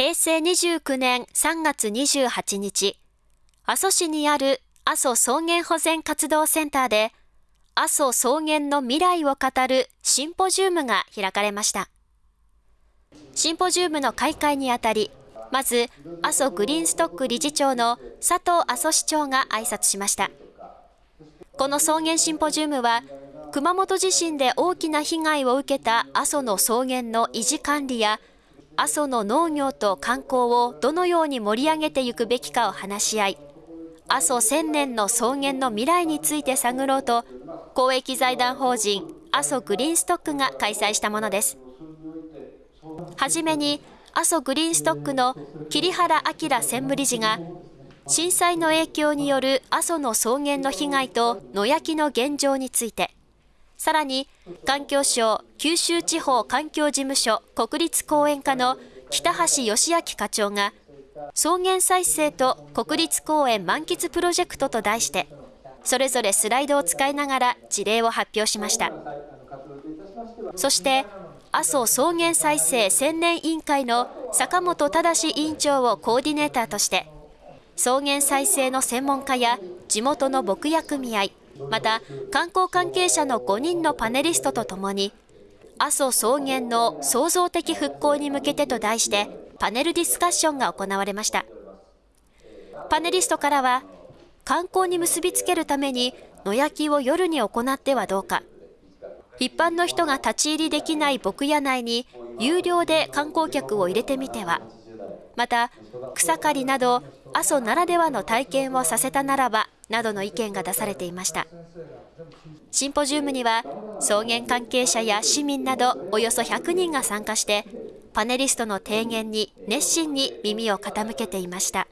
平成29年3月28日、阿蘇市にある阿蘇草原保全活動センターで、阿蘇草原の未来を語るシンポジウムが開かれました。シンポジウムの開会にあたり、まず、阿蘇グリーンストック理事長の佐藤阿蘇市長が挨拶しました。この草原シンポジウムは、熊本地震で大きな被害を受けた阿蘇の草原の維持管理や、阿蘇の農業と観光をどのように盛り上げていくべきかを話し合い、阿蘇千年の草原の未来について探ろうと、公益財団法人阿蘇グリーンストックが開催したものです。はじめに、阿蘇グリーンストックの桐原明専務理事が、震災の影響による阿蘇の草原の被害と野焼きの現状について、さらに環境省九州地方環境事務所国立公園課の北橋義明課長が、草原再生と国立公園満喫プロジェクトと題して、それぞれスライドを使いながら事例を発表しました。そして、阿蘇草原再生千年委員会の坂本忠委員長をコーディネーターとして、草原再生の専門家や地元の牧野組合、また観光関係者の5人のパネリストとともに、阿蘇草原の創造的復興に向けてと題して、パネルディスカッションが行われました。パネリストからは、観光に結びつけるために野焼きを夜に行ってはどうか、一般の人が立ち入りできない牧野内に有料で観光客を入れてみては、また草刈りなど阿蘇ならではの体験をさせたならばなどの意見が出されていましたシンポジウムには草原関係者や市民などおよそ100人が参加してパネリストの提言に熱心に耳を傾けていました。